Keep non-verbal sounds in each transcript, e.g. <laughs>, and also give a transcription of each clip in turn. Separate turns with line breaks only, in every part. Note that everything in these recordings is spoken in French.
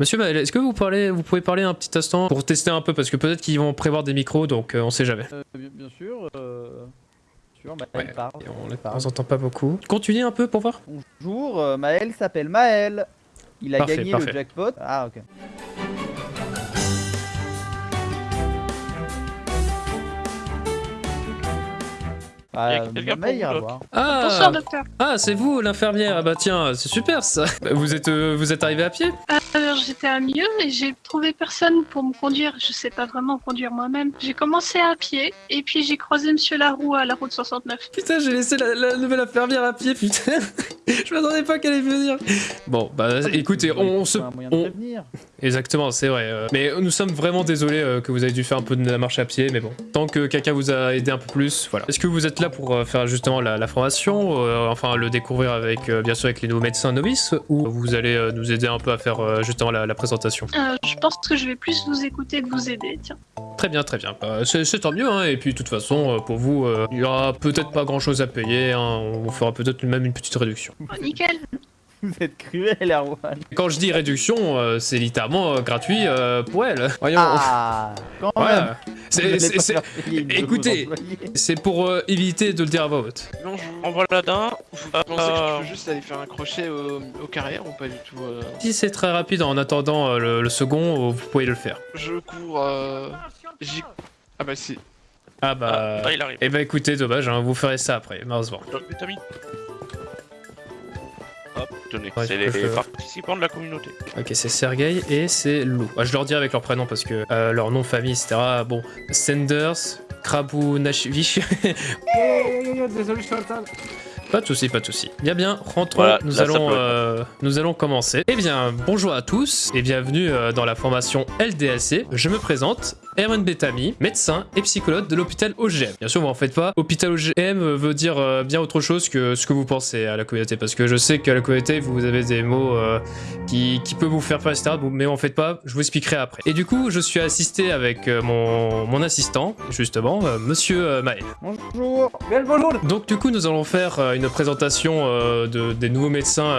Monsieur Maël, est-ce que vous, parlez, vous pouvez parler un petit instant pour tester un peu Parce que peut-être qu'ils vont prévoir des micros, donc euh, on sait jamais.
Euh, bien, sûr, euh, sûr, Maël
Ouais,
parle.
On
parle.
entend pas beaucoup. Continuez un peu pour voir.
Bonjour, euh, Maël s'appelle Maël. Il a
Parfait,
gagné
parfait.
le jackpot. Ah, ok. Ah, voir.
Ah,
Bonsoir docteur.
ah c'est vous l'infirmière. Ah bah tiens, c'est super ça. Bah, <laughs> Vous êtes, euh, vous êtes arrivé à pied?
Alors j'étais à mieux et j'ai trouvé personne pour me conduire. Je sais pas vraiment conduire moi-même. J'ai commencé à pied et puis j'ai croisé Monsieur Laroux à la route 69.
Putain, j'ai laissé la, la nouvelle infirmière à pied, putain. <laughs> Je m'attendais pas qu'elle allait venir. Bon, bah écoutez, on, se...
Un moyen de
on-. Exactement, c'est vrai. euh, Mais nous sommes vraiment désolés euh, que vous avez dû faire un peu de la marche à pied, mais bon. Tant que quelqu'un vous a aidé un peu plus, voilà. Est-ce que vous êtes là pour euh, faire justement la, la formation, euh, enfin le découvrir avec, euh, bien sûr, avec les nouveaux médecins novices, ou vous allez euh, nous aider un peu à faire euh, justement la, la présentation
Euh, je pense que je vais plus vous écouter que vous aider. Tiens.
Très bien, très bien. Bah, c'est c'est tant mieux, hein. Et puis, de toute façon, euh, pour vous, euh, il y aura peut-être pas grand-chose à payer. hein. On vous fera peut-être même une petite réduction.
Oh, nickel. <laughs>
Vous êtes cruel, Erwan.
Quand je dis réduction, euh, c'est littéralement euh, gratuit euh, pour elle. Voyons.
Ah, quand
voilà. Écoutez. c'est pour euh, éviter de le dire à voix haute.
Non, je vous envoie la d'un. Vous pensez que je peux juste aller faire un crochet au, au carrière ou pas du tout euh,
Si c'est très rapide en attendant euh, le, le second, vous pouvez le faire.
Je cours. Euh... j'y- Ah bah si.
Ah bah.
Ah, là, il arrive.
Eh bah écoutez, dommage, hein, vous ferez ça après, malheureusement.
Hop, tenez.
Ouais,
c'est les participants de la communauté.
Ok, c'est Sergei et c'est Lou. Ah, je leur dis avec leur prénom parce que euh, leur nom, famille, etc. Bon, Sanders, Krabunashvili. <laughs>
Désolé, je suis en retard.
Pas de souci, pas de souci. Bien bien, rentrons.
Voilà,
nous
là,
allons, euh, nous allons commencer. Eh bien, bonjour à tous et bienvenue euh, dans la formation LDAC. Je me présente, Herman Betami, médecin et psychologue de l'hôpital OGM. Bien sûr, vous en faites pas. Hôpital OGM veut dire euh, bien autre chose que ce que vous pensez à la communauté, parce que je sais qu'à la communauté vous avez des mots euh, qui, qui peuvent vous faire peur, etc. Mais en faites pas. Je vous expliquerai après. Et du coup, je suis assisté avec euh, mon, mon assistant, justement, Monsieur Maël.
Bonjour.
Bien bonjour.
Donc du coup nous allons faire une présentation de, des nouveaux médecins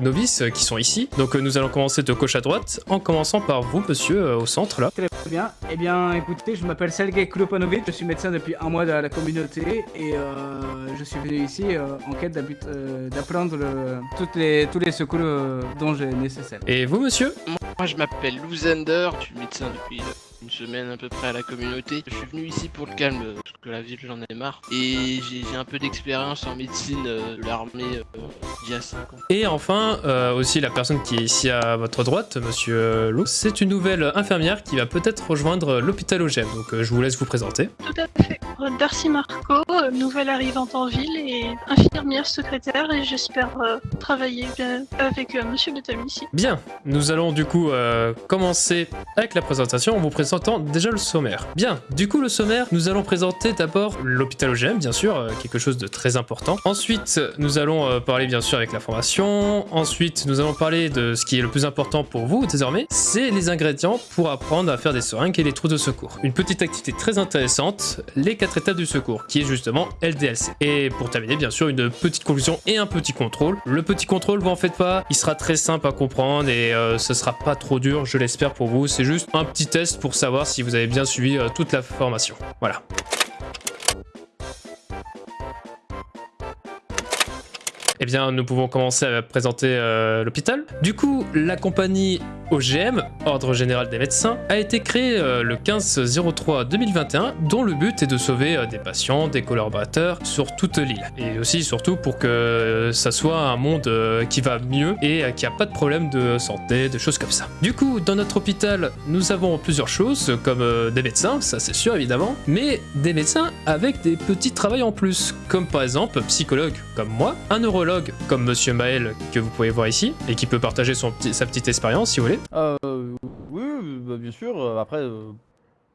novices qui sont ici. Donc nous allons commencer de gauche à droite en commençant par vous monsieur au centre là.
Très bien. Eh bien, écoutez, je m'appelle Sergei Klopanovic, je suis médecin depuis un mois dans la communauté et euh, je suis venu ici euh, en quête euh, d'apprendre le- toutes les, tous les secours euh, dont j'ai nécessaire.
Et vous monsieur?
Moi, je m'appelle Lou Zender. Je suis médecin depuis une semaine à peu près à la communauté. Je suis venu ici pour le calme, euh, parce que la ville, j'en ai marre. Et j'ai un peu d'expérience en médecine euh, de l'armée euh, d'il y a 5 ans.
Et enfin euh, aussi la personne qui est ici à votre droite, monsieur euh, Lou, c'est une nouvelle infirmière qui va peut-être rejoindre l'hôpital OGM. Donc euh, je vous laisse vous présenter.
Tout à fait. Darcy Marco, nouvelle arrivante en ville et infirmière secrétaire et j'espère euh, travailler bien avec euh, Monsieur Betami ici.
Bien, nous allons du coup euh, commencer avec la présentation en vous déjà le sommaire. Bien, du coup le sommaire, nous allons présenter d'abord l'hôpital OGM, bien sûr, euh, quelque chose de très important. Ensuite, nous allons euh, parler bien sûr avec la formation. Ensuite, nous allons parler de ce qui est le plus important pour vous désormais, c'est les ingrédients pour apprendre à faire des seringues et les trous de secours. Une petite activité très intéressante, les quatre étapes du secours, qui est justement LDLC. Et pour terminer, bien sûr, une petite conclusion et un petit contrôle. Le petit contrôle, vous en faites pas, il sera très simple à comprendre et euh, ce sera pas trop dur, je l'espère pour vous. C'est juste un petit test pour savoir si vous avez bien suivi euh, toute la formation. Voilà. Eh bien, nous pouvons commencer à présenter euh, l'hôpital. Du coup, la compagnie OGM, Ordre Général des Médecins, a été créée euh, le 15-03-2021, dont le but est de sauver euh, des patients, des collaborateurs sur toute l'île. Et aussi, surtout, pour que ça soit un monde qui va mieux et n'y a pas de problème de santé, de choses comme ça. Du coup, dans notre hôpital, nous avons plusieurs choses, comme des médecins, ça c'est sûr évidemment, mais des médecins avec des petits travails en plus, comme par exemple psychologue, comme moi, un neurologue, comme Monsieur Maël, que vous pouvez voir ici, et qui peut partager son sa petite expérience si vous voulez.
Euh, oui, bah, bien sûr. Après, euh,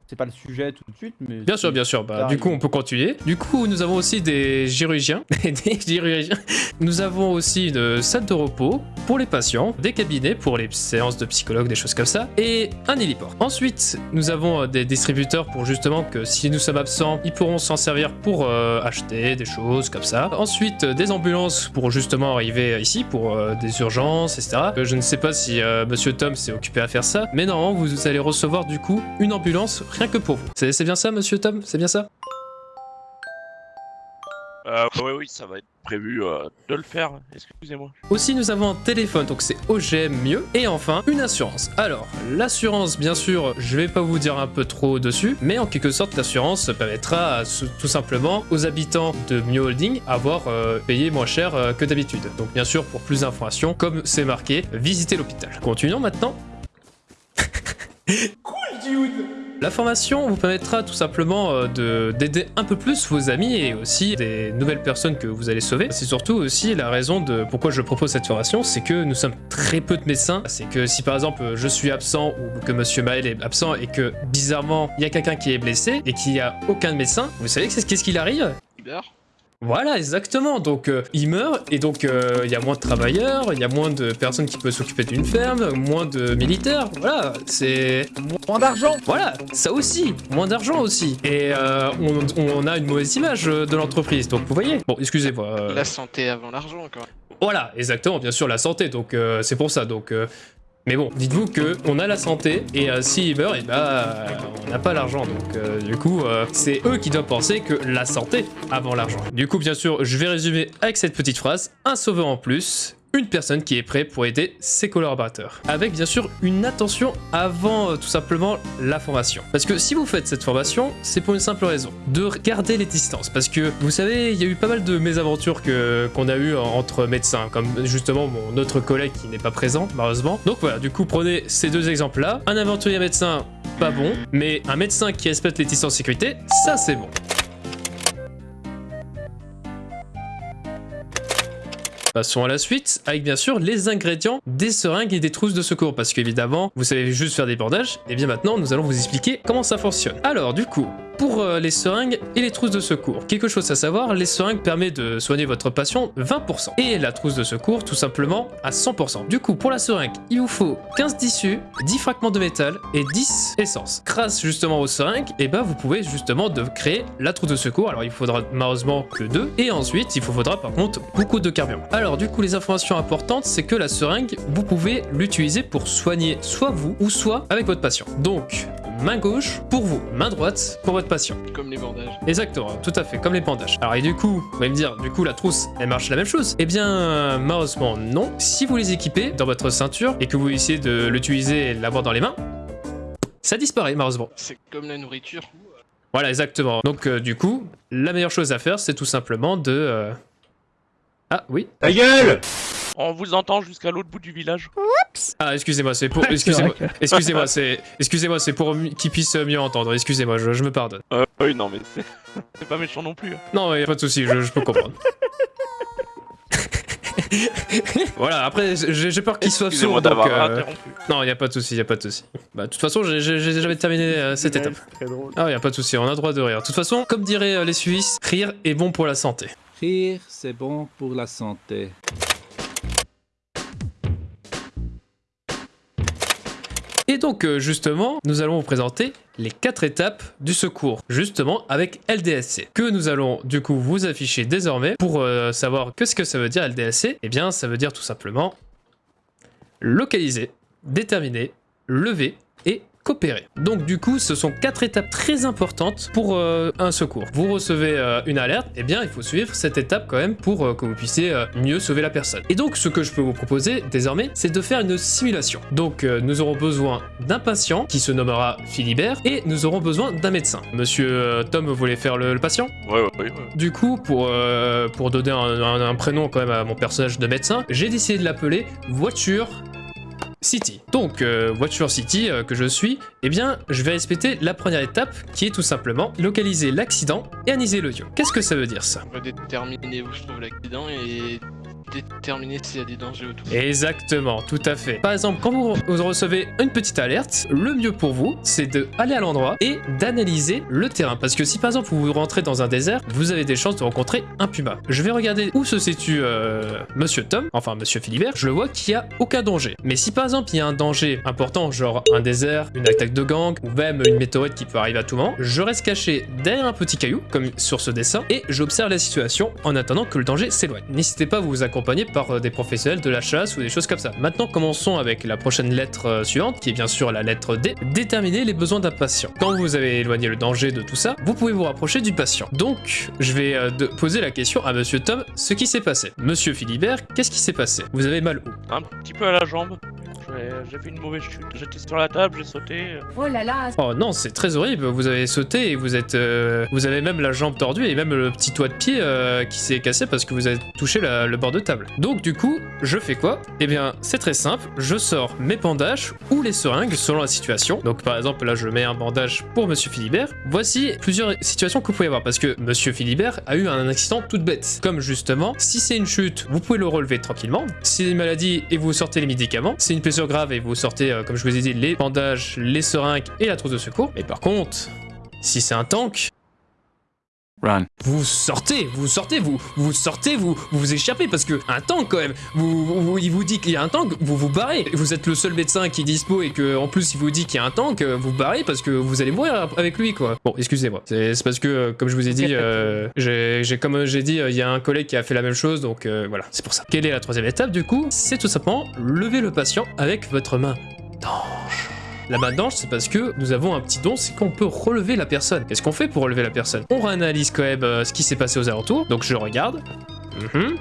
c'est pas le sujet tout de suite, mais.
Bien sûr, bien sûr. Bah, du coup, on peut continuer. Du coup, nous avons aussi des chirurgiens. <laughs> des chirurgiens. Nous avons aussi une salle de repos pour les patients, des cabinets pour les séances de psychologues, des choses comme ça, et un héliport. Ensuite, nous avons euh, des distributeurs pour justement que si nous sommes absents, ils pourront s'en servir pour euh, acheter des choses comme ça. Ensuite, euh, des ambulances pour justement arriver ici pour euh, des urgences, etc. Je ne sais pas si euh, Monsieur Tom s'est occupé à faire ça, mais normalement, vous allez recevoir du coup une ambulance rien que pour vous. C'est c'est bien ça, Monsieur Tom? C'est bien ça?
Euh, ouais, oui, ça va être prévu euh, de le faire. Excusez-moi.
Aussi, nous avons un téléphone, donc c'est OGM mieux. Et enfin, une assurance. Alors, l'assurance, bien sûr, je vais pas vous dire un peu trop dessus, mais en quelque sorte, l'assurance permettra à tout simplement aux habitants de Mio Holding avoir euh, payé moins cher euh, que d'habitude. Donc, bien sûr, pour plus d'informations, comme c'est marqué, visitez l'hôpital. Continuons maintenant. La formation vous permettra tout simplement euh, de- d'aider un peu plus vos amis et aussi des nouvelles personnes que vous allez sauver. C'est surtout aussi la raison de pourquoi je propose cette formation, c'est que nous sommes très peu de médecins. C'est que si par exemple je suis absent ou que Monsieur Maël est absent et que bizarrement il y a quelqu'un qui est blessé et qu'il n'y a aucun médecin, vous savez qu'est-ce qu'il arrive? Voilà, exactement. Donc, euh, il meurt et donc euh, il y a moins de travailleurs, il y a moins de personnes qui peuvent s'occuper d'une ferme, moins de militaires. Voilà, c'est
Moins d'argent
voilà, ça aussi, moins d'argent aussi. Et euh, on, on a une mauvaise image de l'entreprise. Donc, vous voyez. Bon, excusez-moi. euh,
La santé avant l'argent, quand même.
voilà, exactement, bien sûr, la santé, donc euh, c'est pour ça. Donc, euh, mais bon, dites-vous que on a la santé et euh, meurt, et bah, euh, on n'a pas l'argent. Donc, euh, du coup, euh, c'est eux qui doivent penser que la santé avant l'argent. Du coup, bien sûr, je vais résumer avec cette petite phrase un sauveur en plus. Une personne qui est prête pour aider ses collaborateurs. Avec bien sûr une attention avant euh, tout simplement la formation. Parce que si vous faites cette formation, c'est pour une simple raison. De garder les distances. Parce que vous savez, il y a eu pas mal de mésaventures qu'on a eu entre médecins. Comme justement mon autre collègue qui n'est pas présent, malheureusement. Donc voilà, du coup, prenez ces deux exemples-là. Un aventurier médecin, pas bon. Mais un médecin qui respecte les distances de sécurité, ça c'est bon. Passons à la suite, avec bien sûr les ingrédients des seringues et des trousses de secours, parce qu'évidemment, vous savez juste faire des bandages, et bien maintenant, nous allons vous expliquer comment ça fonctionne. Alors, du coup, pour euh, les seringues et les trousses de secours, quelque chose à savoir, les seringues permettent de soigner votre patient 20%, et la trousse de secours, tout simplement, à 100%. Du coup, pour la seringue, il vous faut 15 tissus, 10 fragments de métal et 10 essences. Grâce justement aux seringues, et ben vous pouvez justement de créer la trousse de secours, alors il faudra malheureusement que deux, et ensuite, il vous faudra par contre beaucoup de carburant. Alors du coup, les informations importantes, c'est que la seringue, vous pouvez l'utiliser pour soigner soit vous, ou soit avec votre patient. Donc, main gauche pour vous, main droite pour votre patient.
Comme les bandages.
Exactement, tout à fait, comme les bandages. Alors et du coup, vous allez me dire, du coup la trousse, elle marche la même chose Eh bien, malheureusement non. Si vous les équipez dans votre ceinture et que vous essayez de l'utiliser et de l'avoir dans les mains, ça disparaît malheureusement.
C'est comme la nourriture.
Voilà, exactement. Donc euh, du coup, la meilleure chose à faire, c'est tout simplement de... euh, Ah oui
Ta gueule
On vous entend jusqu'à l'autre bout du village.
Ah excusez-moi, c'est pour... <laughs> Excusez-moi, excusez-moi, c'est... Excusez-moi, c'est pour qu'ils puissent mieux entendre. Excusez-moi, je, je me pardonne.
Euh, oui, non, mais c'est <laughs> c'est pas méchant non plus. hein.
Non, a pas de souci, je, je peux comprendre. <laughs> voilà, après, j'ai peur qu'ils soient sourds, donc... euh. Non, y a pas de souci, y a pas de souci. Bah, de toute façon, j'ai- jamais terminé euh, cette étape.
Très drôle.
Ah, y a pas de souci, on a droit de rire. De toute façon, comme diraient euh, les Suisses, rire est bon pour la santé.
C'est bon pour la santé.
Et donc, euh, justement, nous allons vous présenter les quatre étapes du secours, justement avec LDSC, que nous allons du coup vous afficher désormais pour euh, savoir que ce que ça veut dire LDSC. Eh bien, ça veut dire tout simplement localiser, déterminer, lever et coopérer. Donc du coup, ce sont quatre étapes très importantes pour euh, un secours. Vous recevez euh, une alerte, eh bien il faut suivre cette étape quand même pour euh, que vous puissiez mieux sauver la personne. Et donc ce que je peux vous proposer désormais, c'est de faire une simulation. Donc nous aurons besoin d'un patient qui se nommera Philibert et nous aurons besoin d'un médecin. Monsieur Tom voulait faire le, le patient?
Ouais, ouais, ouais.
du coup, pour, pour donner un, un- un prénom quand même à mon personnage de médecin, j'ai décidé de l'appeler Voiture City. Donc, euh, Voiture City euh, que je suis, eh bien, je vais respecter la première étape qui est tout simplement localiser l'accident et analyser le. Qu'est-ce que ça veut dire ça?
Déterminer où se trouve l'accident et déterminer s'il y a des dangers autour.
Exactement, tout à fait. Par exemple, quand vous, vous recevez une petite alerte, le mieux pour vous, c'est d'aller à l'endroit et d'analyser le terrain. Parce que si par exemple vous rentrez dans un désert, vous avez des chances de rencontrer un puma. Je vais regarder où se situe euh, Monsieur Tom, enfin Monsieur Philibert, je le vois qu'il n'y a aucun danger. Mais si par exemple il y a un danger important, genre un désert, une attaque de gang, ou même une météorite qui peut arriver à tout moment, je reste caché derrière un petit caillou, comme sur ce dessin, et j'observe la situation en attendant que le danger s'éloigne. N'hésitez pas à vous accompagner par euh, des professionnels de la chasse ou des choses comme ça. Maintenant, commençons avec la prochaine lettre euh, suivante, qui est bien sûr la lettre D. Déterminer les besoins d'un patient. Quand vous avez éloigné le danger de tout ça, vous pouvez vous rapprocher du patient. Donc, je vais euh, poser la question à Monsieur Tom, ce qui s'est passé. Monsieur Philibert, qu'est-ce qui s'est passé? Vous avez mal où
Un petit peu à la jambe. J'ai- fait une mauvaise chute. J'étais sur la table, j'ai sauté.
Oh là là,
Oh non, c'est très horrible. Vous avez sauté et vous êtes, euh, vous avez même la jambe tordue et même le petit doigt de pied euh, qui s'est cassé parce que vous avez touché la- le bord de table. Donc du coup, je fais quoi? Eh bien, c'est très simple. Je sors mes bandages ou les seringues selon la situation. Donc par exemple, là, je mets un bandage pour Monsieur Philibert. Voici plusieurs situations que vous pouvez avoir parce que Monsieur Philibert a eu un accident toute bête. Comme justement, si c'est une chute, vous pouvez le relever tranquillement. Si c'est une maladie et vous sortez les médicaments, c'est une blessure grave et vous sortez, euh, comme je vous ai dit, les bandages, les seringues et la trousse de secours. Mais par contre, si c'est un tank,
Run.
vous sortez, vous sortez, vous, vous sortez, vous, vous vous échappez parce que un tank quand même, vous, vous- il vous dit qu'il y a un tank, vous vous barrez. Vous êtes le seul médecin qui est dispo et que en plus il vous dit qu'il y a un tank, euh, vous barrez parce que vous allez mourir avec lui quoi. Bon, excusez-moi, c'est parce que euh, comme je vous ai dit, euh, j'ai comme j'ai dit, il y a un collègue qui a fait la même chose donc euh, voilà, c'est pour ça. Quelle est la troisième étape du coup? C'est tout simplement lever le patient avec votre main. La main d'ange, c'est parce que nous avons un petit don, c'est qu'on peut relever la personne. Qu'est-ce qu'on fait pour relever la personne? On réanalyse quand même euh, ce qui s'est passé aux alentours, donc je regarde. Mhm.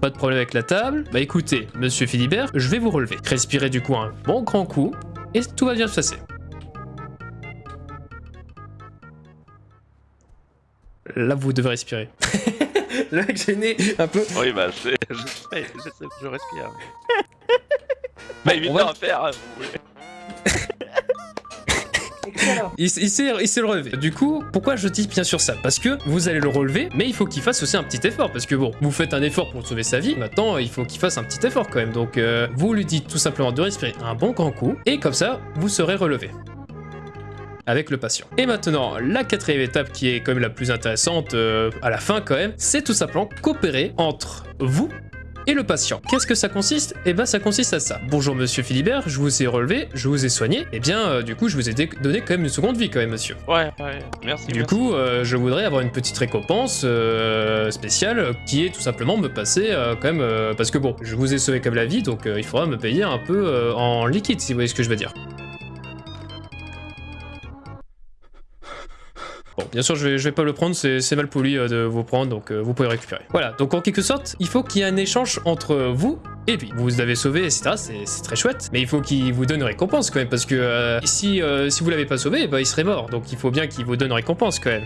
Pas de problème avec la table. Bah écoutez, monsieur Philibert, je vais vous relever. Respirez du coup un bon grand coup, et tout va bien se passer. Là, vous devez respirer. <laughs> Le mec gêné un peu.
Oui, bah, c'est- <laughs> j'essaie, j'essaie, je respire. <laughs> Bah, évidemment
va-
à faire. hein, vous
Il, il s'est relevé. Du coup, pourquoi je dis bien sûr ça? Parce que vous allez le relever, mais il faut qu'il fasse aussi un petit effort. Parce que bon, vous faites un effort pour sauver sa vie, maintenant il faut qu'il fasse un petit effort quand même. Donc euh, vous lui dites tout simplement de respirer un bon grand coup, et comme ça, vous serez relevé. Avec le patient. Et maintenant, la quatrième étape qui est quand même la plus intéressante euh, à la fin quand même, c'est tout simplement coopérer entre vous et le patient. Qu'est-ce que ça consiste? Eh ben ça consiste à ça. Bonjour monsieur Philibert, je vous ai relevé, je vous ai soigné. Eh bien euh, du coup je vous ai donné quand même une seconde vie quand même monsieur.
Ouais, ouais, merci.
Du
merci.
coup euh, je voudrais avoir une petite récompense euh, spéciale qui est tout simplement me passer quand même parce que bon je vous ai sauvé comme la vie donc il faudra me payer un peu en liquide si vous voyez ce que je veux dire. Bien sûr, je vais, je vais pas le prendre, c'est mal poli euh, de vous prendre, donc euh, vous pouvez récupérer. Voilà, donc en quelque sorte, il faut qu'il y ait un échange entre vous et lui. Vous l'avez sauvé, etc., c'est très chouette, mais il faut qu'il vous donne récompense quand même, parce que euh, si, euh, si vous l'avez pas sauvé, bah, il serait mort, donc il faut bien qu'il vous donne récompense quand même.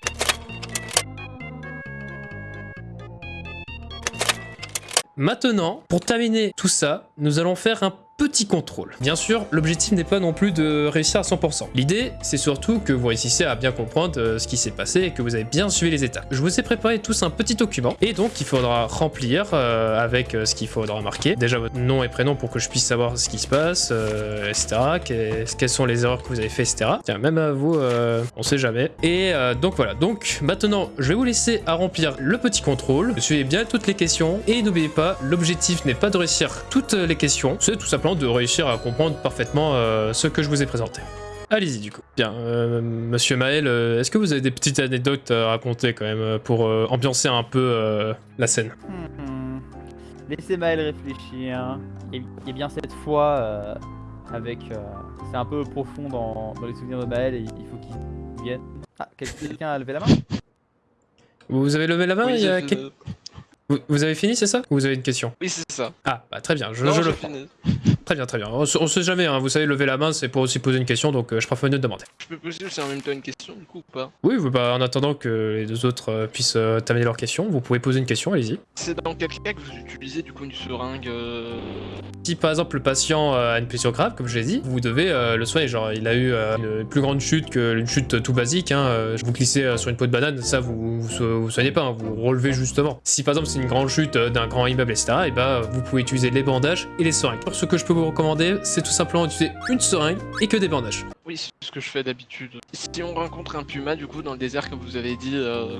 Maintenant, pour terminer tout ça, nous allons faire un petit contrôle. Bien sûr, l'objectif n'est pas non plus de réussir à 100%. L'idée, c'est surtout que vous réussissiez à bien comprendre euh, ce qui s'est passé et que vous avez bien suivi les étapes. Je vous ai préparé tous un petit document et donc il faudra remplir euh, avec euh, ce qu'il faudra marquer. Déjà votre nom et prénom pour que je puisse savoir ce qui se passe, etc. Que- quelles sont les erreurs que vous avez fait, etc. Tiens, même à vous, euh, on sait jamais. Et donc voilà, donc maintenant, je vais vous laisser à remplir le petit contrôle. Suivez bien toutes les questions et n'oubliez pas, l'objectif n'est pas de réussir toutes les questions, c'est tout simplement de réussir à comprendre parfaitement euh, ce que je vous ai présenté. Allez-y du coup. Bien, euh, monsieur Maël, euh, est-ce que vous avez des petites anecdotes à raconter quand même pour euh, ambiancer un peu euh, la scène?
Hmm. Laissez Maël réfléchir. Et, et bien cette fois, euh, avec, euh, c'est un peu profond dans, dans les souvenirs de Maël et il faut qu'il vienne. Ah, quel- quelqu'un a levé la main?
Vous avez levé la main
Oui,
il y a
je-
quel- vous, vous avez fini, c'est ça? Ou vous avez une question?
Oui, c'est ça.
Ah, bah très bien, je,
Non,
je
j'ai
le prends.
fini.
Très bien, très bien. On, on sait jamais, hein. vous savez, lever la main, c'est pour aussi poser une question, donc euh, je préfère de demander.
Je peux poser aussi en même temps une question du coup ou pas?
Oui, bah, en attendant que les deux autres euh, puissent euh, terminer leurs questions, vous pouvez poser une question, allez-y.
C'est dans quel cas que vous utilisez du coup une seringue euh,
Si par exemple le patient a une blessure grave, comme je l'ai dit, vous devez le soigner. Genre, il a eu une plus grande chute qu'une chute tout basique. Hein. Vous glissez sur une peau de banane, ça vous vous, so- vous soignez pas, hein, vous relevez justement. Si par exemple c'est une grande chute d'un grand immeuble, etc., et bah vous pouvez utiliser les bandages et les seringues. Alors, ce que je peux recommander, c'est tout simplement d'utiliser une seringue et que des bandages.
Oui, c'est ce que je fais d'habitude. Si on rencontre un puma du coup dans le désert comme vous avez dit, euh,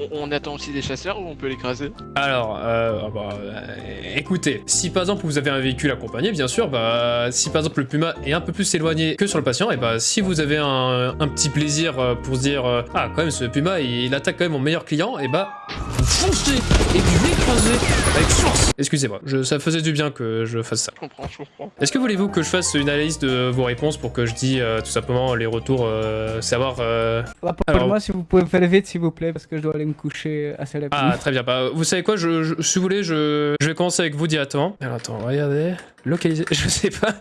on, on attend aussi des chasseurs ou on peut l'écraser?
Alors, euh, ah bah, euh, écoutez, si par exemple vous avez un véhicule accompagné, bien sûr, bah, si par exemple le puma est un peu plus éloigné que sur le patient, et bah, si vous avez un, un petit plaisir euh, pour se dire, ah, quand même, ce puma, il, il attaque quand même mon meilleur client, et bah, vous foncez et vous l'écrasez avec force. Excusez-moi, je- ça faisait du bien que je fasse ça.
Je comprends, je comprends.
Est-ce que voulez-vous que je fasse une analyse de vos réponses pour que je dise euh, tout simplement les retours, euh, savoir euh,
Rappelez-moi si vous pouvez faire vite, s'il vous plaît, parce que je dois aller me coucher assez rapidement.
Ah, très bien. Bah, vous savez quoi, je, je- si vous voulez, je, je vais commencer avec vous directement. Alors, attends, regardez. Localiser, <laughs> je sais pas.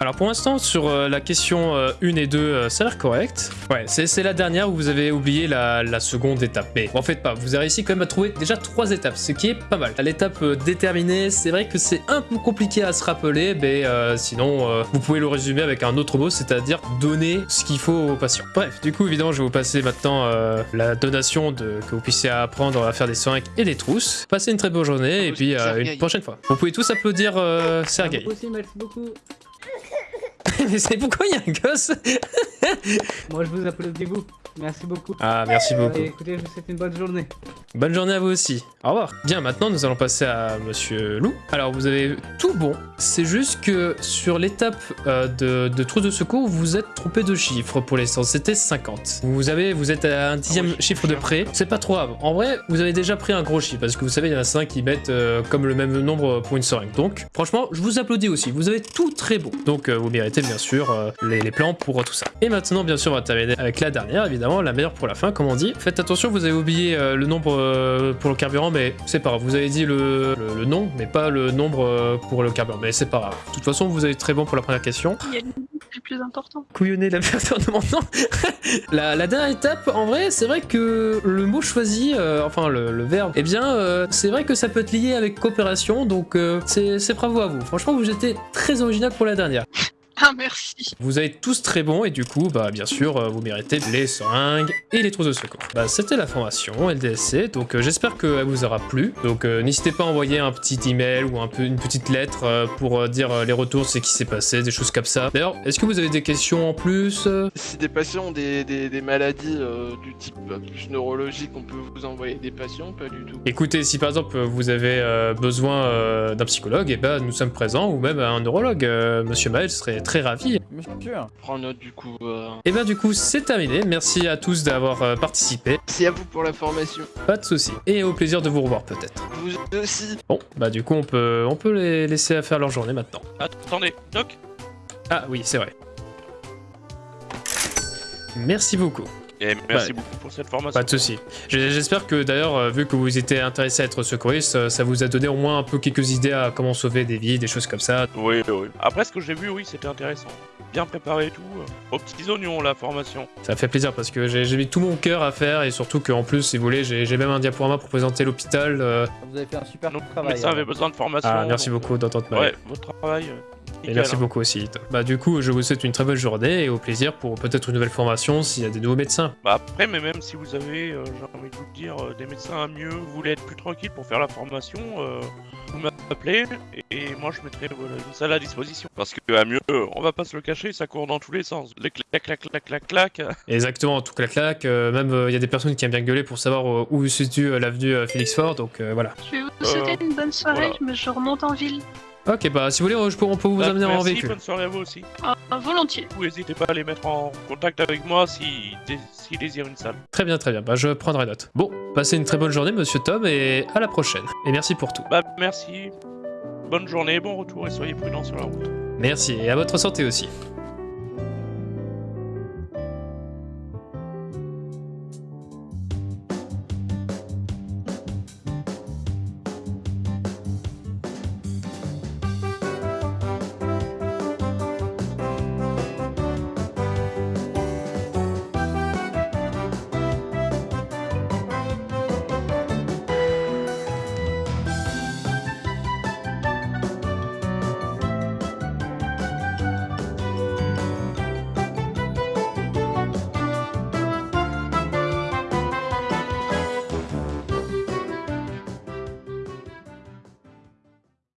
Alors, pour l'instant, sur euh, la question 1 et 2, euh, ça a l'air correct. Ouais, c'est la dernière où vous avez oublié la, la seconde étape. Mais en fait, pas. Vous avez réussi quand même à trouver déjà trois étapes, ce qui est pas mal. À L'étape euh, déterminée, c'est vrai que c'est un peu compliqué à se rappeler, mais euh, sinon, euh, vous pouvez le résumer avec un autre mot, c'est-à-dire donner ce qu'il faut au patient. Bref, du coup, évidemment, je vais vous passer maintenant euh, la donation de, que vous puissiez apprendre à faire des seringues et des trousses. Passez une très bonne journée et puis euh, une prochaine fois. Vous pouvez tous applaudir euh, Sergei.
Aussi, merci beaucoup. <laughs> <laughs>
Mais c'est pourquoi il y a un gosse <laughs>
Moi, je vous applaudis, vous. Merci beaucoup.
Ah, merci beaucoup.
Allez, écoutez, je vous souhaite une bonne journée.
Bonne journée à vous aussi. Au revoir. Bien, maintenant nous allons passer à Monsieur Lou. Alors vous avez tout bon. C'est juste que sur l'étape euh, de, de trousse de secours, vous êtes trompé de chiffre pour l'instant. C'était 50. Vous avez, vous êtes à un dixième
Ah oui,
chiffre de près. C'est pas trop grave. En vrai, vous avez déjà pris un gros chiffre parce que vous savez, il y en a 5 qui mettent euh, comme le même nombre pour une seringue. Donc, franchement, je vous applaudis aussi. Vous avez tout très bon. Donc, euh, vous méritez bien sûr euh, les, les plans pour tout ça. Et maintenant, bien sûr, on va terminer avec la dernière, évidemment, la meilleure pour la fin, comme on dit. Faites attention, vous avez oublié euh, le nombre euh, pour le carburant, mais c'est pas grave. Vous avez dit le, le- le nom, mais pas le nombre pour le carburant, mais c'est pas grave. De toute façon, vous avez très bon pour la première question.
Il y a le plus important.
Couillonner la personne <laughs> nom. la, la dernière étape, en vrai, c'est vrai que le mot choisi, euh, enfin le, le verbe, eh bien, euh, c'est vrai que ça peut être lié avec coopération, donc euh, c'est bravo à vous. Franchement, vous étiez très original pour la dernière. <laughs>
Ah, merci.
Vous êtes tous très bons et du coup, bah bien sûr, euh, vous méritez les seringues et les trousses de secours. Bah c'était la formation LDSC, donc euh, j'espère qu'elle vous aura plu. Donc euh, n'hésitez pas à envoyer un petit email ou un peu une petite lettre euh, pour euh, dire euh, les retours, ce qui s'est passé, des choses comme ça. D'ailleurs, est-ce que vous avez des questions en plus
Si des patients ont des, des- des maladies euh, du type plus neurologique, on peut vous envoyer des patients Pas du tout?
Écoutez, si par exemple vous avez euh, besoin euh, d'un psychologue, et ben nous sommes présents, ou même un neurologue, euh, Monsieur Maël serait très ravi.
Monsieur.
Je prends note du coup. euh.
Et ben du coup c'est terminé, merci à tous d'avoir euh, participé,
Merci à vous pour la formation.
pas de soucis, et au plaisir de vous revoir peut-être.
Vous aussi.
Bon, bah du coup on peut, on peut les laisser faire leur journée maintenant.
Attendez, Doc?
Ah oui, c'est vrai. Merci beaucoup.
Et merci
Ouais.
beaucoup pour cette formation.
Pas de soucis. J- J'espère que d'ailleurs, euh, vu que vous étiez intéressé à être secouriste, euh, ça vous a donné au moins un peu quelques idées à comment sauver des vies, des choses comme ça.
Oui, oui. Après, ce que j'ai vu, oui, c'était intéressant. Bien préparé et tout. euh, Aux petits oignons, la formation.
Ça fait plaisir parce que j'ai mis tout mon cœur à faire et surtout qu'en plus, si vous voulez, j'ai même un diaporama pour présenter l'hôpital. euh.
Vous avez fait un super
Nos
travail.
médecins
hein.
avaient besoin de formation.
Ah, merci
donc,
beaucoup d'entendre ma
Ouais, votre travail.
Et merci
hein.
beaucoup aussi. Bah du coup, je vous souhaite une très bonne journée et au plaisir pour peut-être une nouvelle formation s'il y a des nouveaux médecins.
Bah après, mais même si vous avez, euh, j'ai envie de vous dire, euh, des médecins à mieux, vous voulez être plus tranquille pour faire la formation, euh, vous m'appelez et, et moi je mettrai voilà, une salle à disposition. Parce que à mieux, on va pas se le cacher, ça court dans tous les sens. Les clac clac clac clac clac. <laughs>
Exactement, tout clac clac. euh, même il y a des personnes qui aiment bien gueuler pour savoir euh, où se situe euh, l'avenue euh, Félix Fort, donc euh, voilà.
Je vais vous souhaiter une bonne soirée,
voilà.
je, me- je remonte en ville.
Ok, bah si vous voulez, je peux- on peut vous
Bah,
amener en
merci,
véhicule.
bonne soirée à vous aussi.
Ah, volontiers.
Vous n'hésitez pas à les mettre en contact avec moi si dé- s'ils désirent une salle.
Très bien, très bien. Bah je prendrai note. Bon, passez une très bonne journée, Monsieur Tom, et à la prochaine. Et merci pour tout.
Bah merci. Bonne journée, bon retour et soyez prudents sur la route.
Merci, et à votre santé aussi.